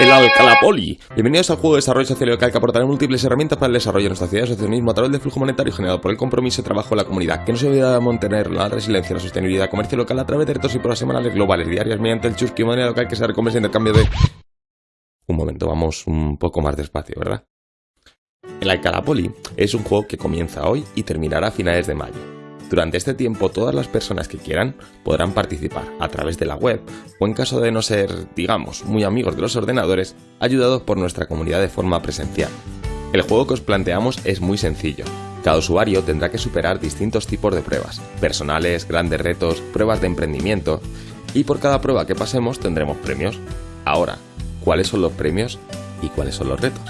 el Alcalapoli. Bienvenidos al juego de desarrollo social local que aportará múltiples herramientas para el desarrollo de nuestra ciudad y asociacionismo a través del flujo monetario generado por el compromiso y trabajo de la comunidad, que no se olvida de mantener la resiliencia, la sostenibilidad, comercio local a través de retos y pruebas semanales, globales, diarias, mediante el chusqui moneda local que se recompensa en el cambio de... Un momento, vamos un poco más despacio, ¿verdad? El Alcalapoli es un juego que comienza hoy y terminará a finales de mayo. Durante este tiempo todas las personas que quieran podrán participar a través de la web o en caso de no ser, digamos, muy amigos de los ordenadores, ayudados por nuestra comunidad de forma presencial. El juego que os planteamos es muy sencillo. Cada usuario tendrá que superar distintos tipos de pruebas, personales, grandes retos, pruebas de emprendimiento, y por cada prueba que pasemos tendremos premios. Ahora, ¿cuáles son los premios y cuáles son los retos?